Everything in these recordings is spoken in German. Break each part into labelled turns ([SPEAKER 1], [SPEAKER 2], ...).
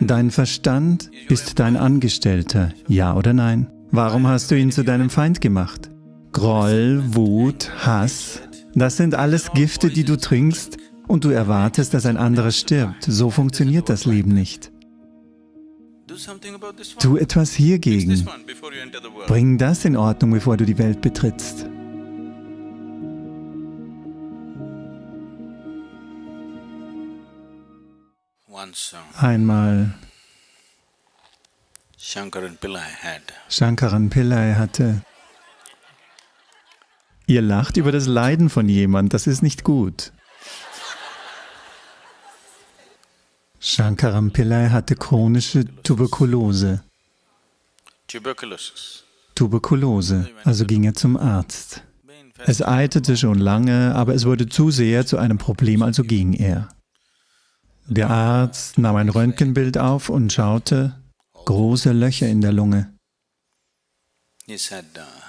[SPEAKER 1] Dein Verstand ist dein Angestellter, ja oder nein? Warum hast du ihn zu deinem Feind gemacht? Groll, Wut, Hass, das sind alles Gifte, die du trinkst und du erwartest, dass ein anderer stirbt. So funktioniert das Leben nicht. Tu etwas hiergegen. Bring das in Ordnung, bevor du die Welt betrittst. Einmal Shankaran Pillai hatte Ihr lacht über das Leiden von jemand, das ist nicht gut. Shankaram Pillai hatte chronische Tuberkulose. Tuberkulose, also ging er zum Arzt. Es eitete schon lange, aber es wurde zu sehr zu einem Problem, also ging er. Der Arzt nahm ein Röntgenbild auf und schaute große Löcher in der Lunge.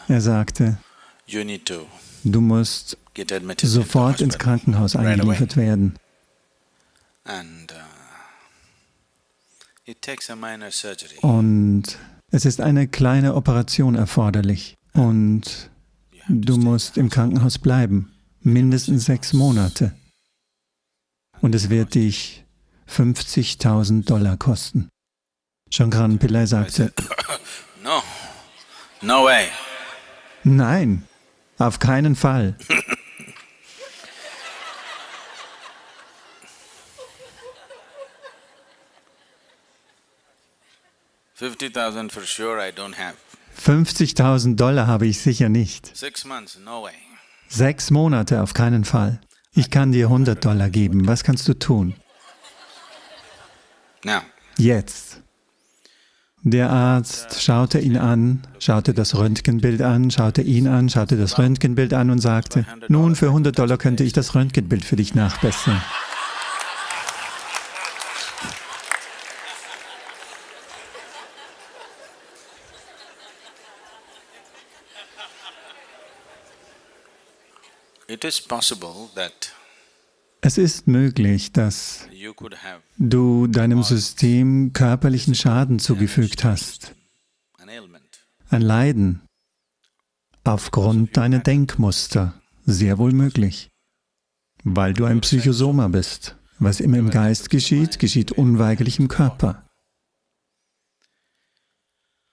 [SPEAKER 1] Er sagte, du musst sofort ins Krankenhaus eingeliefert werden. Und es ist eine kleine Operation erforderlich und du musst im Krankenhaus bleiben, mindestens sechs Monate. Und es wird dich 50.000 Dollar kosten. Shankran Pillai sagte,
[SPEAKER 2] No, no way.
[SPEAKER 1] Nein, auf keinen Fall.
[SPEAKER 2] Sure
[SPEAKER 1] 50.000 Dollar habe ich sicher nicht. Sechs Monate auf keinen Fall. Ich kann dir 100 Dollar geben. Was kannst du tun? Jetzt. Der Arzt schaute ihn an, schaute das Röntgenbild an, schaute ihn an, schaute das Röntgenbild an und sagte, nun, für 100 Dollar könnte ich das Röntgenbild für dich nachbessern. Es ist möglich, dass du deinem System körperlichen Schaden zugefügt hast, ein Leiden, aufgrund deiner Denkmuster, sehr wohl möglich, weil du ein Psychosoma bist. Was immer im Geist geschieht, geschieht unweigerlich im Körper.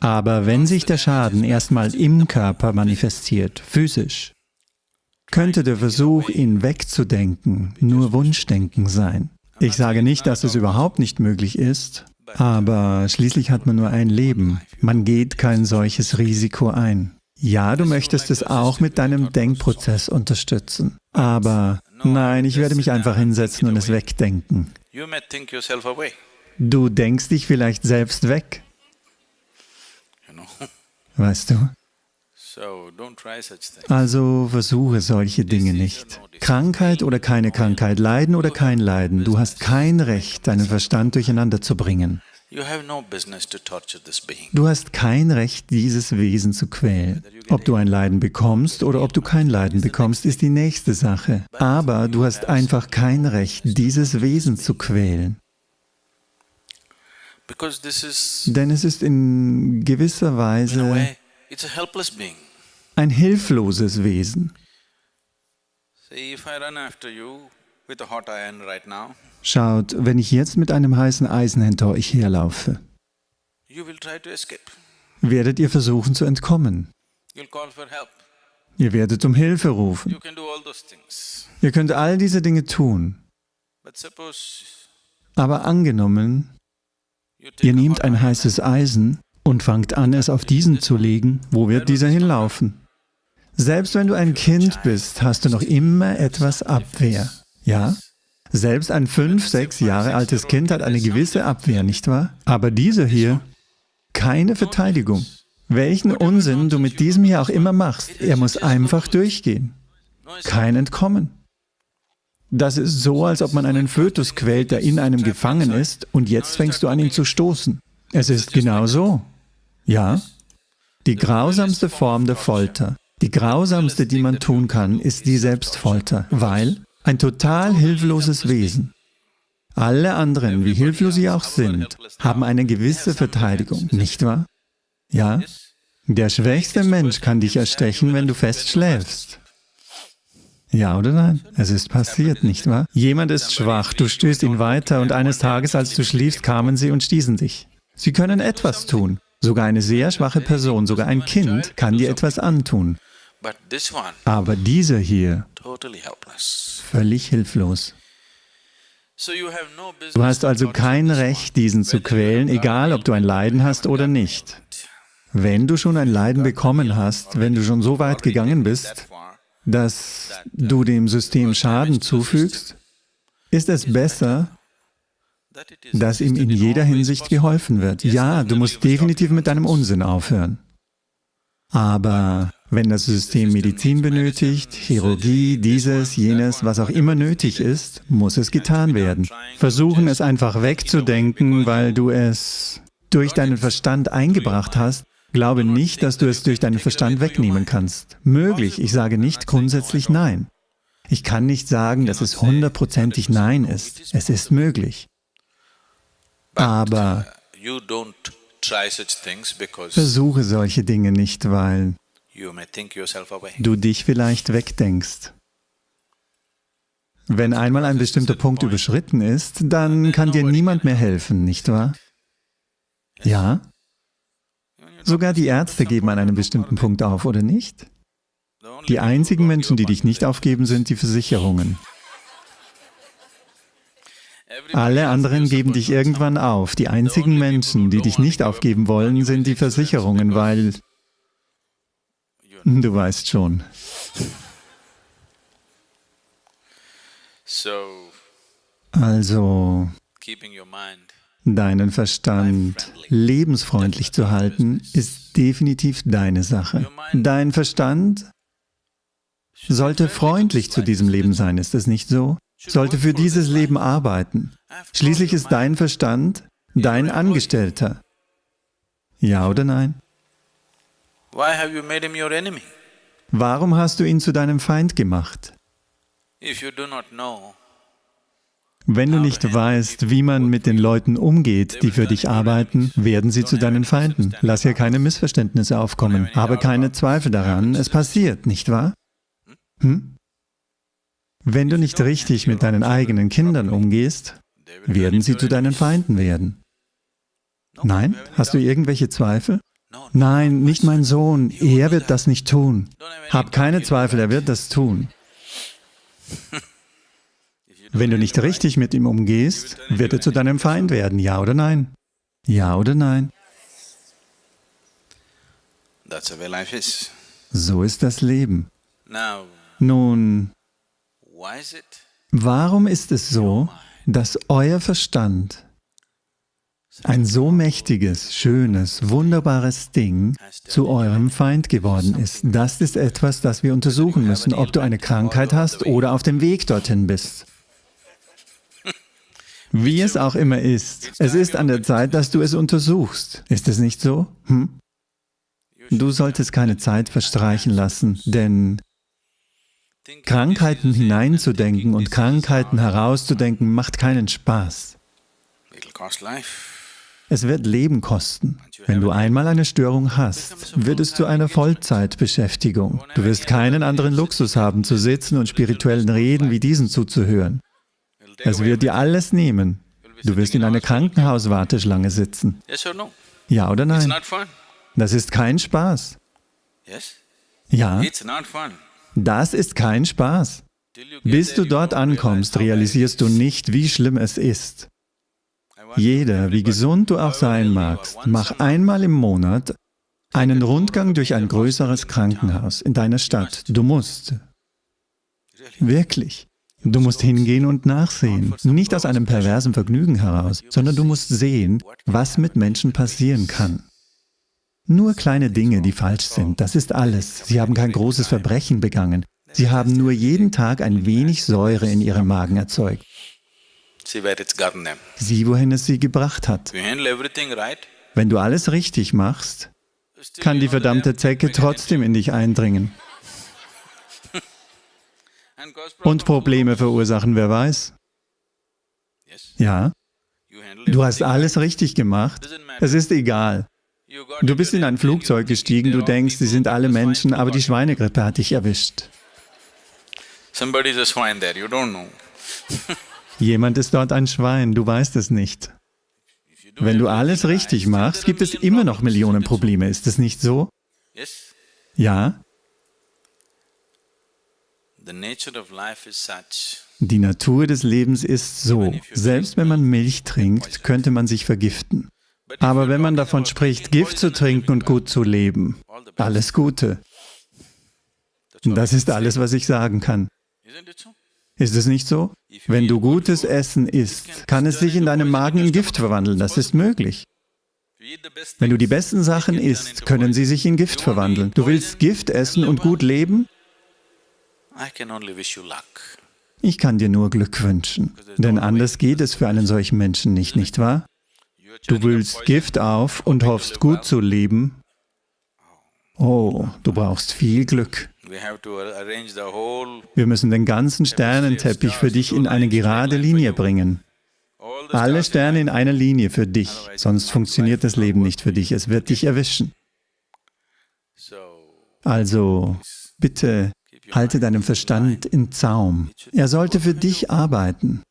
[SPEAKER 1] Aber wenn sich der Schaden erstmal im Körper manifestiert, physisch, könnte der Versuch, ihn wegzudenken, nur Wunschdenken sein. Ich sage nicht, dass es überhaupt nicht möglich ist, aber schließlich hat man nur ein Leben. Man geht kein solches Risiko ein. Ja, du möchtest es auch mit deinem Denkprozess unterstützen, aber nein, ich werde mich einfach hinsetzen und es wegdenken. Du denkst dich vielleicht selbst weg. Weißt du? Also versuche solche Dinge nicht. Krankheit oder keine Krankheit, Leiden oder kein Leiden, du hast kein Recht, deinen Verstand durcheinander zu bringen. Du hast kein Recht, dieses Wesen zu quälen. Ob du ein Leiden bekommst oder ob du kein Leiden bekommst, ist die nächste Sache. Aber du hast einfach kein Recht, dieses Wesen zu quälen. Denn es ist in gewisser Weise ein hilfloses Wesen. Schaut, wenn ich jetzt mit einem heißen Eisen hinter euch herlaufe, werdet ihr versuchen zu entkommen. Ihr werdet um Hilfe rufen. Ihr könnt all diese Dinge tun. Aber angenommen, ihr nehmt ein heißes Eisen und fangt an, es auf diesen zu legen, wo wird dieser hinlaufen? Selbst wenn du ein Kind bist, hast du noch immer etwas Abwehr. Ja? Selbst ein fünf, sechs Jahre altes Kind hat eine gewisse Abwehr, nicht wahr? Aber dieser hier, keine Verteidigung. Welchen Unsinn du mit diesem hier auch immer machst, er muss einfach durchgehen. Kein Entkommen. Das ist so, als ob man einen Fötus quält, der in einem gefangen ist, und jetzt fängst du an, ihn zu stoßen. Es ist genau so. Ja? Die grausamste Form der Folter die grausamste, die man tun kann, ist die Selbstfolter, weil ein total hilfloses Wesen, Alle anderen, wie hilflos sie auch sind, haben eine gewisse Verteidigung, nicht wahr? Ja? Der schwächste Mensch kann dich erstechen, wenn du fest schläfst. Ja oder nein? Es ist passiert, nicht wahr? Jemand ist schwach, du stößt ihn weiter und eines Tages, als du schliefst, kamen sie und stießen dich. Sie können etwas tun. Sogar eine sehr schwache Person, sogar ein Kind kann dir etwas antun. Aber dieser hier, völlig hilflos. Du hast also kein Recht, diesen zu quälen, egal ob du ein Leiden hast oder nicht. Wenn du schon ein Leiden bekommen hast, wenn du schon so weit gegangen bist, dass du dem System Schaden zufügst, ist es besser, dass ihm in jeder Hinsicht geholfen wird. Ja, du musst definitiv mit deinem Unsinn aufhören. Aber wenn das System Medizin benötigt, Chirurgie, dieses, jenes, was auch immer nötig ist, muss es getan werden. Versuchen es einfach wegzudenken, weil du es durch deinen Verstand eingebracht hast, glaube nicht, dass du es durch deinen Verstand wegnehmen kannst. Möglich, ich sage nicht grundsätzlich Nein. Ich kann nicht sagen, dass es hundertprozentig Nein ist. Es ist möglich. Aber versuche solche Dinge nicht, weil du dich vielleicht wegdenkst. Wenn einmal ein bestimmter Punkt überschritten ist, dann kann dir niemand mehr helfen, nicht wahr? Ja? Sogar die Ärzte geben an einem bestimmten Punkt auf, oder nicht? Die einzigen Menschen, die dich nicht aufgeben, sind die Versicherungen. Alle anderen geben dich irgendwann auf. Die einzigen Menschen, die dich nicht aufgeben wollen, sind die Versicherungen, weil... Du weißt schon. Also, deinen Verstand lebensfreundlich zu halten, ist definitiv deine Sache. Dein Verstand sollte freundlich zu diesem Leben sein, ist es nicht so? Sollte für dieses Leben arbeiten. Schließlich ist dein Verstand dein Angestellter. Ja oder nein? Warum hast du ihn zu deinem Feind gemacht? Wenn du nicht weißt, wie man mit den Leuten umgeht, die für dich arbeiten, werden sie zu deinen Feinden. Lass hier keine Missverständnisse aufkommen. Habe keine Zweifel daran, es passiert, nicht wahr? Hm? Wenn du nicht richtig mit deinen eigenen Kindern umgehst, werden sie zu deinen Feinden werden. Nein? Hast du irgendwelche Zweifel? Nein, nicht mein Sohn, er wird das nicht tun. Hab keine Zweifel, er wird das tun. Wenn du nicht richtig mit ihm umgehst, wird er zu deinem Feind werden, ja oder nein? Ja oder nein? So ist das Leben. Nun, warum ist es so, dass euer Verstand ein so mächtiges, schönes, wunderbares Ding zu eurem Feind geworden ist. Das ist etwas, das wir untersuchen müssen, ob du eine Krankheit hast oder auf dem Weg dorthin bist. Wie es auch immer ist, es ist an der Zeit, dass du es untersuchst. Ist es nicht so? Hm? Du solltest keine Zeit verstreichen lassen, denn Krankheiten hineinzudenken und Krankheiten herauszudenken macht keinen Spaß. Es wird Leben kosten. Wenn du einmal eine Störung hast, wird es zu einer Vollzeitbeschäftigung. Du wirst keinen anderen Luxus haben, zu sitzen und spirituellen Reden wie diesen zuzuhören. Es wird dir alles nehmen. Du wirst in einer Krankenhauswarteschlange sitzen. Ja oder nein? Das ist kein Spaß. Ja, das ist kein Spaß. Bis du dort ankommst, realisierst du nicht, wie schlimm es ist. Jeder, wie gesund du auch sein magst, mach einmal im Monat einen Rundgang durch ein größeres Krankenhaus in deiner Stadt. Du musst. Wirklich. Du musst hingehen und nachsehen, nicht aus einem perversen Vergnügen heraus, sondern du musst sehen, was mit Menschen passieren kann. Nur kleine Dinge, die falsch sind, das ist alles. Sie haben kein großes Verbrechen begangen. Sie haben nur jeden Tag ein wenig Säure in ihrem Magen erzeugt. Sieh, wohin es sie gebracht hat. Wenn du alles richtig machst, kann die verdammte Zecke trotzdem in dich eindringen. Und Probleme verursachen, wer weiß. Ja, du hast alles richtig gemacht. Es ist egal. Du bist in ein Flugzeug gestiegen, du denkst, sie sind alle Menschen, aber die Schweinegrippe hat dich erwischt. Jemand ist dort ein Schwein, du weißt es nicht. Wenn du alles richtig machst, gibt es immer noch Millionen Probleme, ist es nicht so? Ja? Die Natur des Lebens ist so, selbst wenn man Milch trinkt, könnte man sich vergiften. Aber wenn man davon spricht, Gift zu trinken und gut zu leben, alles Gute. Das ist alles, was ich sagen kann. Ist es nicht so? Wenn du gutes Essen isst, kann es sich in deinem Magen in Gift verwandeln, das ist möglich. Wenn du die besten Sachen isst, können sie sich in Gift verwandeln. Du willst Gift essen und gut leben? Ich kann dir nur Glück wünschen, denn anders geht es für einen solchen Menschen nicht, nicht wahr? Du willst Gift auf und hoffst gut zu leben. Oh, du brauchst viel Glück. Wir müssen den ganzen Sternenteppich für dich in eine gerade Linie bringen. Alle Sterne in einer Linie für dich, sonst funktioniert das Leben nicht für dich, es wird dich erwischen. Also, bitte halte deinen Verstand in Zaum. Er sollte für dich arbeiten.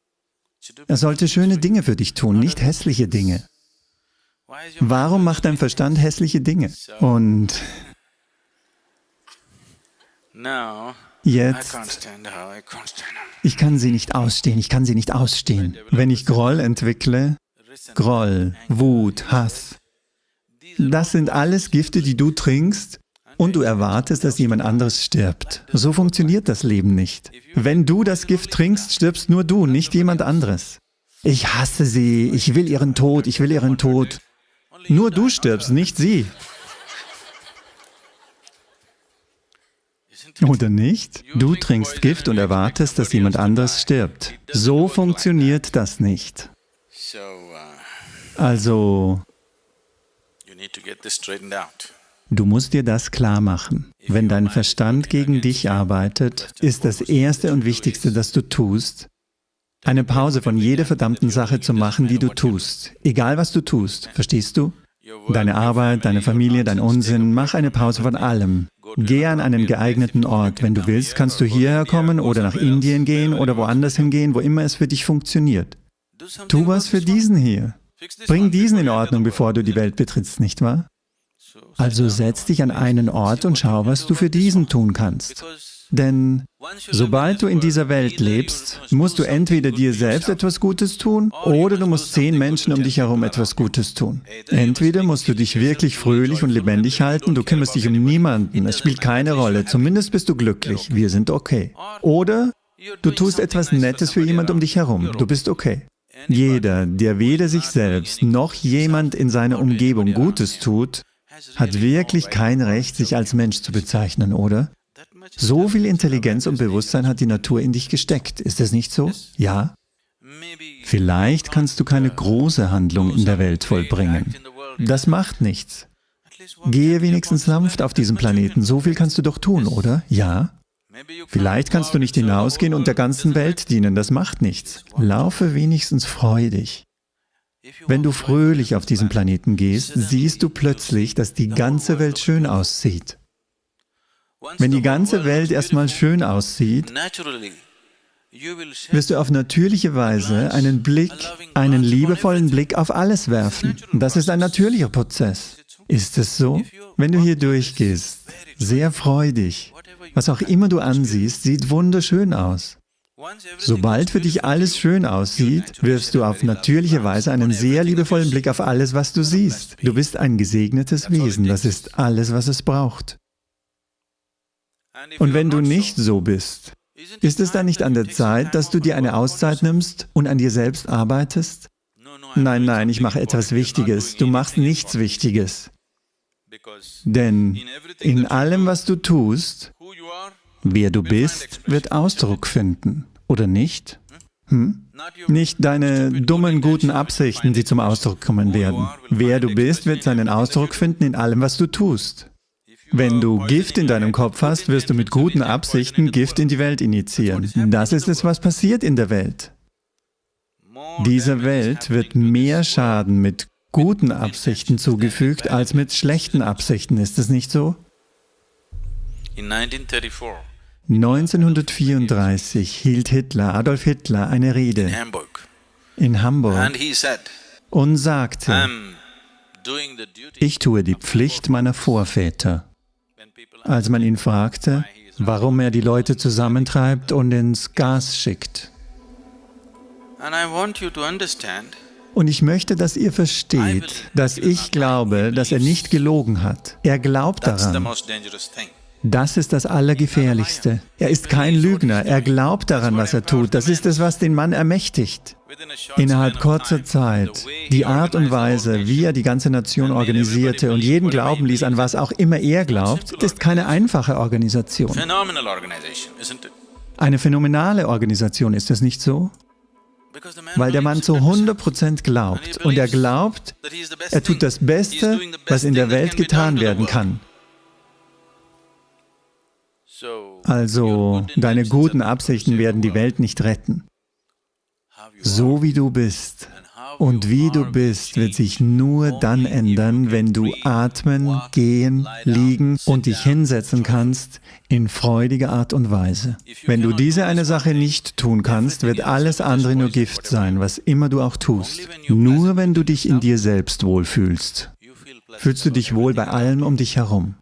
[SPEAKER 1] Er sollte schöne Dinge für dich tun, nicht hässliche Dinge. Warum macht dein Verstand hässliche Dinge? Und Jetzt, ich kann sie nicht ausstehen, ich kann sie nicht ausstehen. Wenn ich Groll entwickle, Groll, Wut, Hass, das sind alles Gifte, die du trinkst und du erwartest, dass jemand anderes stirbt. So funktioniert das Leben nicht. Wenn du das Gift trinkst, stirbst nur du, nicht jemand anderes. Ich hasse sie, ich will ihren Tod, ich will ihren Tod. Nur du stirbst, nicht sie. Oder nicht? Du trinkst Gift und erwartest, dass jemand anderes stirbt. So funktioniert das nicht. Also, du musst dir das klar machen. Wenn dein Verstand gegen dich arbeitet, ist das Erste und Wichtigste, das du tust, eine Pause von jeder verdammten Sache zu machen, die du tust. Egal, was du tust. Verstehst du? Deine Arbeit, deine Familie, dein Unsinn, mach eine Pause von allem. Geh an einen geeigneten Ort. Wenn du willst, kannst du hierher kommen oder nach Indien gehen oder woanders hingehen, wo immer es für dich funktioniert. Tu was für diesen hier. Bring diesen in Ordnung, bevor du die Welt betrittst, nicht wahr? Also setz dich an einen Ort und schau, was du für diesen tun kannst. Denn sobald du in dieser Welt lebst, musst du entweder dir selbst etwas Gutes tun oder du musst zehn Menschen um dich herum etwas Gutes tun. Entweder musst du dich wirklich fröhlich und lebendig halten, du kümmerst dich um niemanden, es spielt keine Rolle, zumindest bist du glücklich, wir sind okay. Oder du tust etwas Nettes für jemand um dich herum, du bist okay. Jeder, der weder sich selbst noch jemand in seiner Umgebung Gutes tut, hat wirklich kein Recht, sich als Mensch zu bezeichnen, oder? So viel Intelligenz und Bewusstsein hat die Natur in dich gesteckt. Ist es nicht so? Ja? Vielleicht kannst du keine große Handlung in der Welt vollbringen. Das macht nichts. Gehe wenigstens sanft auf diesem Planeten. So viel kannst du doch tun, oder? Ja? Vielleicht kannst du nicht hinausgehen und der ganzen Welt dienen. Das macht nichts. Laufe wenigstens freudig. Wenn du fröhlich auf diesen Planeten gehst, siehst du plötzlich, dass die ganze Welt schön aussieht. Wenn die ganze Welt erstmal schön aussieht, wirst du auf natürliche Weise einen Blick, einen liebevollen Blick auf alles werfen. Das ist ein natürlicher Prozess. Ist es so? Wenn du hier durchgehst, sehr freudig, was auch immer du ansiehst, sieht wunderschön aus. Sobald für dich alles schön aussieht, wirfst du auf natürliche Weise einen sehr liebevollen Blick auf alles, was du siehst. Du bist ein gesegnetes Wesen, das ist alles, was es braucht. Und wenn du nicht so bist, ist es dann nicht an der Zeit, dass du dir eine Auszeit nimmst und an dir selbst arbeitest? Nein, nein, ich mache etwas Wichtiges. Du machst nichts Wichtiges. Denn in allem, was du tust, wer du bist, wird Ausdruck finden, oder nicht? Hm? Nicht deine dummen, guten Absichten, die zum Ausdruck kommen werden. Wer du bist, wird seinen Ausdruck finden in allem, was du tust. Wenn du Gift in deinem Kopf hast, wirst du mit guten Absichten Gift in die Welt initiieren. Das ist es, was passiert in der Welt. Dieser Welt wird mehr Schaden mit guten Absichten zugefügt als mit schlechten Absichten. Ist es nicht so? 1934 hielt Hitler, Adolf Hitler, eine Rede in Hamburg und sagte, ich tue die Pflicht meiner Vorväter. Als man ihn fragte, warum er die Leute zusammentreibt und ins Gas schickt. Und ich möchte, dass ihr versteht, dass ich glaube, dass er nicht gelogen hat. Er glaubt daran. Das ist das Allergefährlichste. Er ist kein Lügner, er glaubt daran, was er tut. Das ist es, was den Mann ermächtigt. Innerhalb kurzer Zeit, die Art und Weise, wie er die ganze Nation organisierte und jeden glauben ließ, an was auch immer er glaubt, ist keine einfache Organisation. Eine phänomenale Organisation, ist es nicht so? Weil der Mann zu 100% glaubt und er glaubt, er tut das Beste, was in der Welt getan werden kann. Also, deine guten Absichten werden die Welt nicht retten. So wie du bist und wie du bist, wird sich nur dann ändern, wenn du atmen, gehen, liegen und dich hinsetzen kannst in freudiger Art und Weise. Wenn du diese eine Sache nicht tun kannst, wird alles andere nur Gift sein, was immer du auch tust. Nur wenn du dich in dir selbst wohlfühlst, fühlst du dich wohl bei allem um dich herum.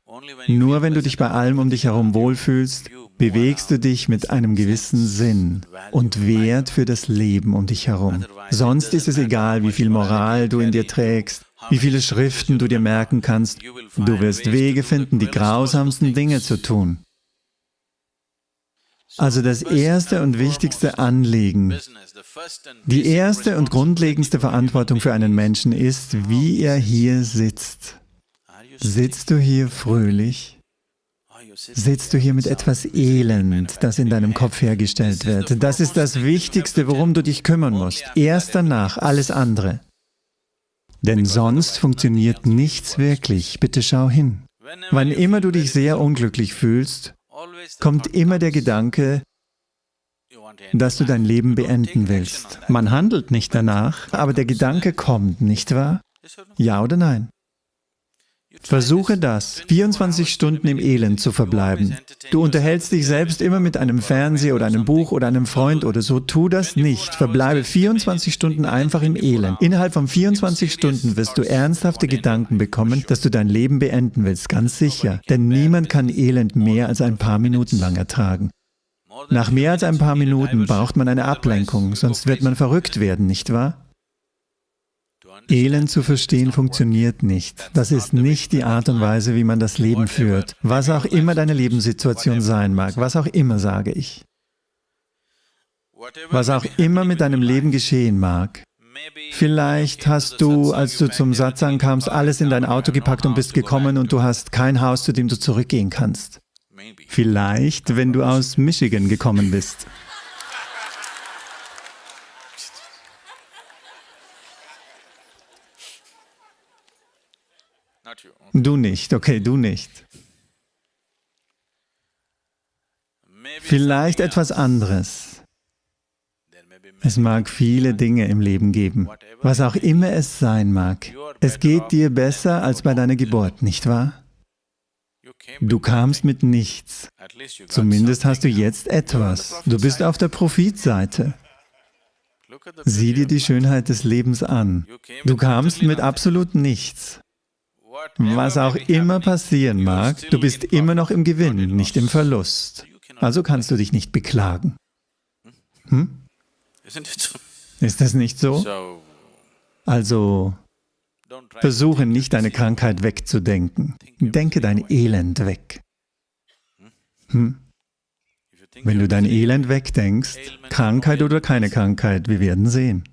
[SPEAKER 1] Nur wenn du dich bei allem um dich herum wohlfühlst, bewegst du dich mit einem gewissen Sinn und Wert für das Leben um dich herum. Sonst ist es egal, wie viel Moral du in dir trägst, wie viele Schriften du dir merken kannst, du wirst Wege finden, die grausamsten Dinge zu tun. Also das erste und wichtigste Anliegen, die erste und grundlegendste Verantwortung für einen Menschen ist, wie er hier sitzt. Sitzt du hier fröhlich? Sitzt du hier mit etwas Elend, das in deinem Kopf hergestellt wird? Das ist das Wichtigste, worum du dich kümmern musst. Erst danach alles andere. Denn sonst funktioniert nichts wirklich. Bitte schau hin. Wann immer du dich sehr unglücklich fühlst, kommt immer der Gedanke, dass du dein Leben beenden willst. Man handelt nicht danach, aber der Gedanke kommt, nicht wahr? Ja oder nein? Versuche das, 24 Stunden im Elend zu verbleiben. Du unterhältst dich selbst immer mit einem Fernseher oder einem Buch oder einem Freund oder so. Tu das nicht. Verbleibe 24 Stunden einfach im Elend. Innerhalb von 24 Stunden wirst du ernsthafte Gedanken bekommen, dass du dein Leben beenden willst, ganz sicher. Denn niemand kann Elend mehr als ein paar Minuten lang ertragen. Nach mehr als ein paar Minuten braucht man eine Ablenkung, sonst wird man verrückt werden, nicht wahr? Elend zu verstehen funktioniert nicht. Das ist nicht die Art und Weise, wie man das Leben führt. Was auch immer deine Lebenssituation sein mag, was auch immer, sage ich. Was auch immer mit deinem Leben geschehen mag. Vielleicht hast du, als du zum Satz ankamst, alles in dein Auto gepackt und bist gekommen und du hast kein Haus, zu dem du zurückgehen kannst. Vielleicht, wenn du aus Michigan gekommen bist. Du nicht, okay, du nicht. Vielleicht etwas anderes. Es mag viele Dinge im Leben geben, was auch immer es sein mag. Es geht dir besser als bei deiner Geburt, nicht wahr? Du kamst mit nichts. Zumindest hast du jetzt etwas. Du bist auf der Profitseite. Sieh dir die Schönheit des Lebens an. Du kamst mit absolut nichts. Was auch immer passieren mag, du bist immer noch im Gewinn, nicht im Verlust. Also kannst du dich nicht beklagen. Hm? Ist das nicht so? Also, versuche nicht deine Krankheit wegzudenken. Denke dein Elend weg. Hm? Wenn du dein Elend wegdenkst, Krankheit oder keine Krankheit, wir werden sehen.